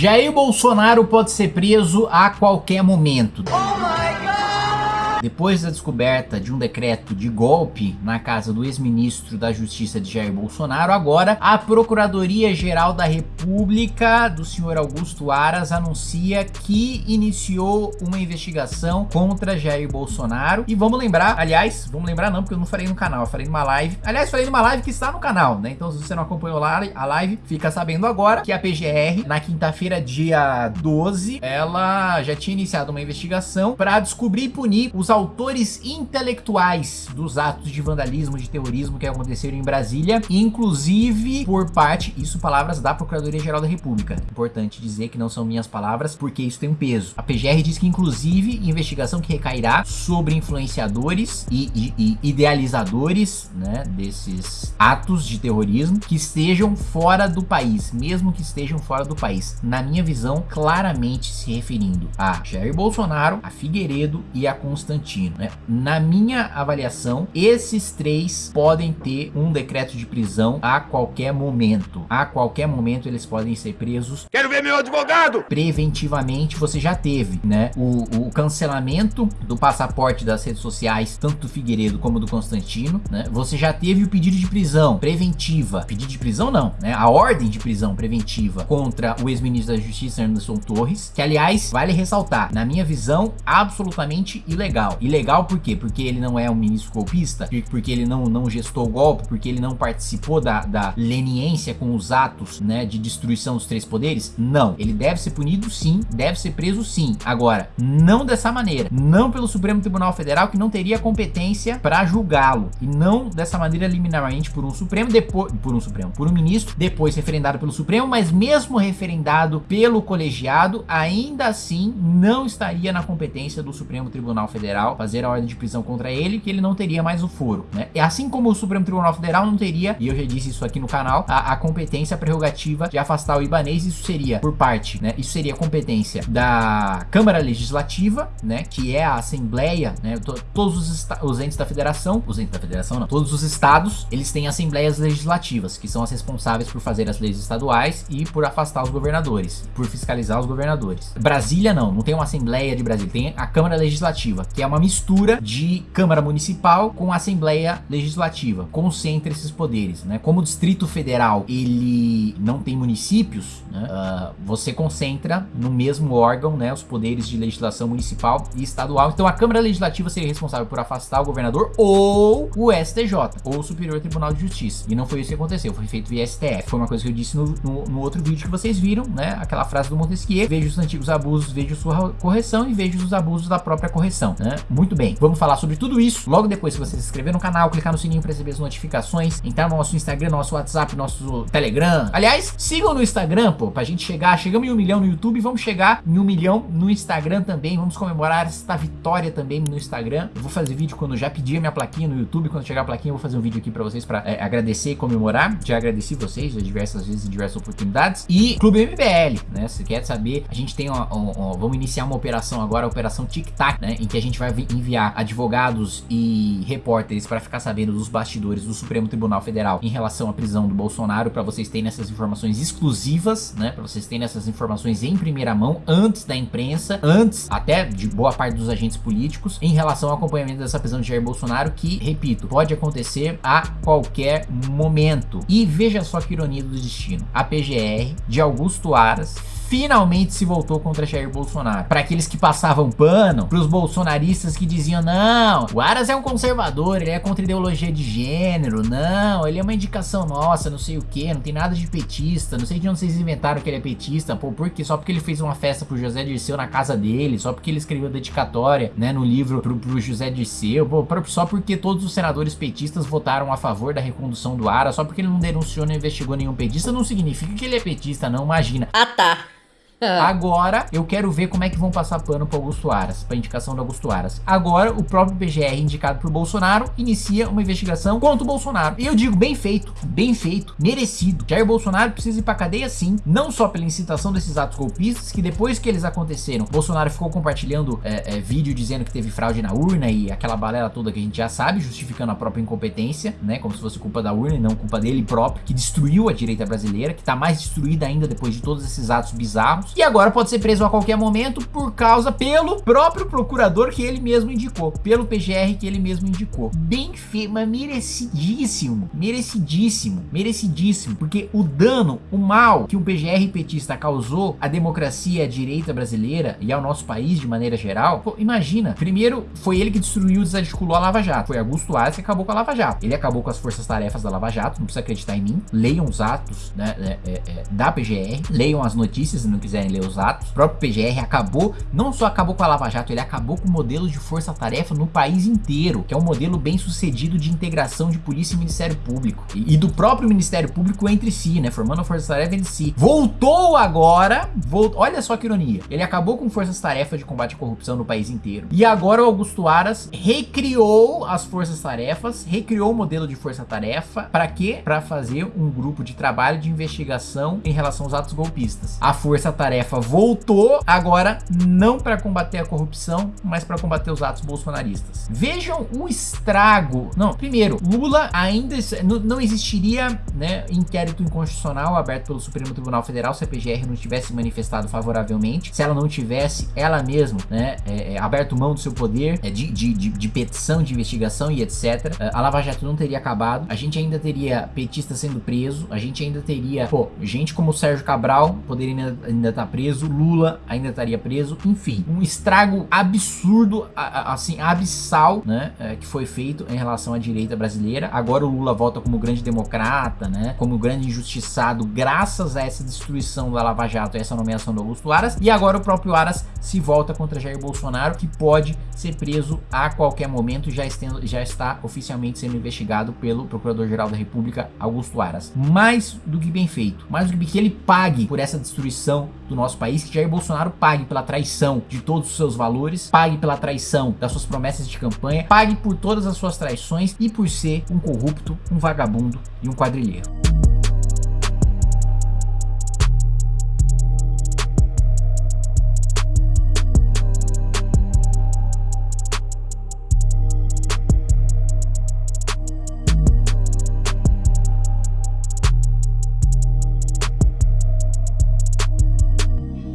Jair Bolsonaro pode ser preso a qualquer momento. Depois da descoberta de um decreto de golpe na casa do ex-ministro da Justiça de Jair Bolsonaro, agora a Procuradoria-Geral da República do senhor Augusto Aras anuncia que iniciou uma investigação contra Jair Bolsonaro. E vamos lembrar, aliás, vamos lembrar não, porque eu não falei no canal, eu falei numa live. Aliás, falei numa live que está no canal, né? Então se você não acompanhou a live, fica sabendo agora que a PGR, na quinta-feira, dia 12, ela já tinha iniciado uma investigação para descobrir e punir os autores intelectuais dos atos de vandalismo, de terrorismo que aconteceram em Brasília, inclusive por parte, isso palavras da Procuradoria-Geral da República. Importante dizer que não são minhas palavras, porque isso tem um peso. A PGR diz que, inclusive, investigação que recairá sobre influenciadores e, e, e idealizadores né, desses atos de terrorismo que estejam fora do país, mesmo que estejam fora do país. Na minha visão, claramente se referindo a Jair Bolsonaro, a Figueiredo e a Constantino né? Na minha avaliação, esses três podem ter um decreto de prisão a qualquer momento. A qualquer momento eles podem ser presos. Quero ver meu advogado! Preventivamente você já teve, né? O, o cancelamento do passaporte das redes sociais, tanto do Figueiredo como do Constantino, né? Você já teve o pedido de prisão preventiva. Pedido de prisão não, né? A ordem de prisão preventiva contra o ex-ministro da Justiça, Anderson Torres, que aliás, vale ressaltar, na minha visão, absolutamente ilegal. Ilegal por quê? Porque ele não é um ministro golpista, porque ele não, não gestou o golpe, porque ele não participou da, da leniência com os atos né, de destruição dos três poderes? Não. Ele deve ser punido sim, deve ser preso sim. Agora, não dessa maneira. Não pelo Supremo Tribunal Federal, que não teria competência para julgá-lo. E não dessa maneira liminarmente por um Supremo, depois por um Supremo, por um ministro, depois referendado pelo Supremo, mas mesmo referendado pelo colegiado, ainda assim não estaria na competência do Supremo Tribunal Federal Federal fazer a ordem de prisão contra ele, que ele não teria mais o foro, né? E assim como o Supremo Tribunal Federal não teria, e eu já disse isso aqui no canal, a, a competência prerrogativa de afastar o Ibanês, isso seria por parte, né? Isso seria competência da Câmara Legislativa, né? Que é a Assembleia, né? Todos os, os entes da federação, os entes da federação não, todos os estados, eles têm assembleias legislativas, que são as responsáveis por fazer as leis estaduais e por afastar os governadores, por fiscalizar os governadores. Brasília não, não tem uma Assembleia de Brasília, tem a Câmara Legislativa, que é uma mistura de Câmara Municipal com Assembleia Legislativa, concentra esses poderes, né? Como o Distrito Federal, ele não tem municípios, né? uh, você concentra no mesmo órgão, né? Os poderes de legislação municipal e estadual. Então a Câmara Legislativa seria responsável por afastar o governador ou o STJ, ou o Superior Tribunal de Justiça. E não foi isso que aconteceu, foi feito via STF. Foi uma coisa que eu disse no, no, no outro vídeo que vocês viram, né? Aquela frase do Montesquieu, veja os antigos abusos, veja sua correção e veja os abusos da própria correção, né? Muito bem, vamos falar sobre tudo isso logo depois que você se inscrever no canal, clicar no sininho para receber as notificações, entrar no nosso Instagram, nosso WhatsApp, nosso Telegram. Aliás, sigam no Instagram, pô, pra gente chegar, chegamos em um milhão no YouTube, vamos chegar em um milhão no Instagram também, vamos comemorar esta vitória também no Instagram. Eu vou fazer vídeo quando já pedi a minha plaquinha no YouTube, quando chegar a plaquinha eu vou fazer um vídeo aqui para vocês para é, agradecer e comemorar. Já agradeci vocês diversas vezes em diversas oportunidades. E Clube MBL, né, se quer saber, a gente tem uma, uma, uma, vamos iniciar uma operação agora, a operação Tic Tac, né, em que a gente vai enviar advogados e repórteres para ficar sabendo dos bastidores do Supremo Tribunal Federal em relação à prisão do Bolsonaro, para vocês terem essas informações exclusivas, né, para vocês terem essas informações em primeira mão, antes da imprensa, antes até de boa parte dos agentes políticos, em relação ao acompanhamento dessa prisão de Jair Bolsonaro, que, repito, pode acontecer a qualquer momento. E veja só que ironia do destino, a PGR de Augusto Aras finalmente se voltou contra Jair Bolsonaro. Para aqueles que passavam pano, para os bolsonaristas que diziam, não, o Aras é um conservador, ele é contra ideologia de gênero, não, ele é uma indicação nossa, não sei o que, não tem nada de petista, não sei de onde vocês inventaram que ele é petista, pô, por quê? Só porque ele fez uma festa pro José Dirceu na casa dele, só porque ele escreveu dedicatória, né, no livro pro, pro José Dirceu, pô, só porque todos os senadores petistas votaram a favor da recondução do Aras, só porque ele não denunciou, não investigou nenhum petista, não significa que ele é petista, não, imagina. Ah, tá. Ah. Agora, eu quero ver como é que vão passar pano pro Augusto Aras, pra indicação do Augusto Aras. Agora, o próprio PGR, indicado por Bolsonaro, inicia uma investigação contra o Bolsonaro. E eu digo, bem feito, bem feito, merecido. Jair Bolsonaro precisa ir pra cadeia sim, não só pela incitação desses atos golpistas, que depois que eles aconteceram, Bolsonaro ficou compartilhando é, é, vídeo dizendo que teve fraude na urna e aquela balela toda que a gente já sabe, justificando a própria incompetência, né, como se fosse culpa da urna e não culpa dele próprio, que destruiu a direita brasileira, que tá mais destruída ainda depois de todos esses atos bizarros e agora pode ser preso a qualquer momento por causa pelo próprio procurador que ele mesmo indicou, pelo PGR que ele mesmo indicou. Bem feio, mas merecidíssimo, merecidíssimo, merecidíssimo, porque o dano, o mal que o PGR petista causou à democracia à direita brasileira e ao nosso país de maneira geral, pô, imagina, primeiro foi ele que destruiu e desarticulou a Lava Jato, foi Augusto Aras que acabou com a Lava Jato, ele acabou com as forças-tarefas da Lava Jato, não precisa acreditar em mim, leiam os atos né, é, é, é da PGR, leiam as notícias se não quiserem os atos, o próprio PGR acabou, não só acabou com a Lava Jato, ele acabou com o modelo de força-tarefa no país inteiro, que é um modelo bem sucedido de integração de polícia e Ministério Público, e, e do próprio Ministério Público entre si, né, formando a força-tarefa entre si. Voltou agora, volt... olha só que ironia, ele acabou com forças-tarefa de combate à corrupção no país inteiro, e agora o Augusto Aras recriou as forças-tarefas, recriou o modelo de força-tarefa, para quê? Para fazer um grupo de trabalho de investigação em relação aos atos golpistas. A força-tarefa voltou, agora não para combater a corrupção, mas para combater os atos bolsonaristas. Vejam o estrago. Não, primeiro, Lula ainda não existiria, né, inquérito inconstitucional aberto pelo Supremo Tribunal Federal se a PGR não tivesse manifestado favoravelmente, se ela não tivesse ela mesma, né, é, é, aberto mão do seu poder é, de, de, de, de, petição, de investigação e etc. É, a Lava Jato não teria acabado, a gente ainda teria petista sendo preso, a gente ainda teria, pô, gente como o Sérgio Cabral poderia ainda, ainda tá preso, Lula ainda estaria preso, enfim, um estrago absurdo, assim, abissal, né, é, que foi feito em relação à direita brasileira. Agora o Lula volta como grande democrata, né, como grande injustiçado, graças a essa destruição da Lava Jato, essa nomeação do Augusto Aras, e agora o próprio Aras se volta contra Jair Bolsonaro, que pode ser preso a qualquer momento, já, estendo, já está oficialmente sendo investigado pelo Procurador-Geral da República, Augusto Aras. Mais do que bem feito, mais do que ele pague por essa destruição do nosso país, que Jair Bolsonaro pague pela traição de todos os seus valores, pague pela traição das suas promessas de campanha, pague por todas as suas traições e por ser um corrupto, um vagabundo e um quadrilheiro.